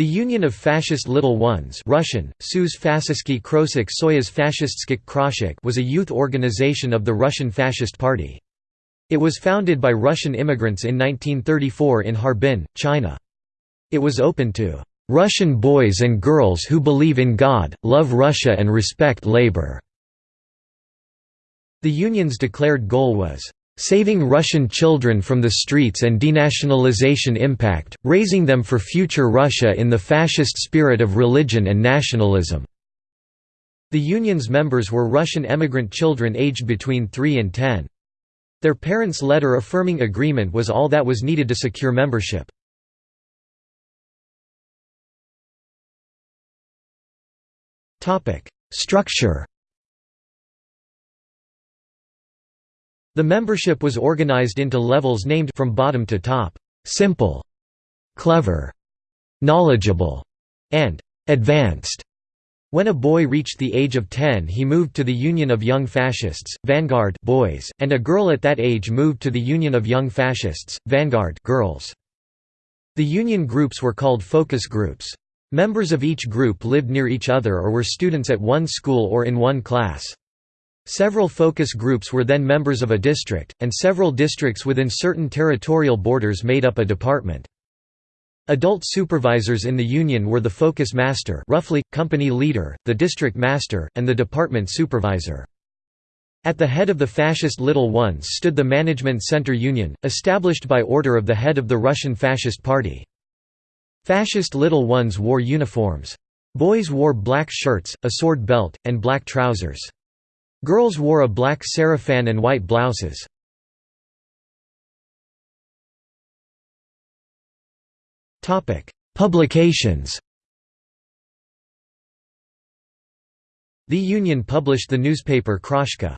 The Union of Fascist Little Ones Russian, was a youth organization of the Russian Fascist Party. It was founded by Russian immigrants in 1934 in Harbin, China. It was open to "...Russian boys and girls who believe in God, love Russia and respect labor." The union's declared goal was saving Russian children from the streets and denationalization impact, raising them for future Russia in the fascist spirit of religion and nationalism." The union's members were Russian emigrant children aged between 3 and 10. Their parents' letter affirming agreement was all that was needed to secure membership. Structure The membership was organized into levels named from bottom to top, simple, clever, knowledgeable, and advanced. When a boy reached the age of 10 he moved to the Union of Young Fascists, Vanguard boys, and a girl at that age moved to the Union of Young Fascists, Vanguard girls. The union groups were called focus groups. Members of each group lived near each other or were students at one school or in one class. Several focus groups were then members of a district, and several districts within certain territorial borders made up a department. Adult supervisors in the union were the focus master roughly, company leader, the district master, and the department supervisor. At the head of the fascist Little Ones stood the Management Center Union, established by order of the head of the Russian Fascist Party. Fascist Little Ones wore uniforms. Boys wore black shirts, a sword belt, and black trousers. Girls wore a black sarafan and white blouses. Publications The Union published the newspaper Kroshka.